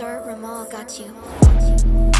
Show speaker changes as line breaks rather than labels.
Sir Ramal got you.